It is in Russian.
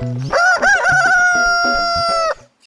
А!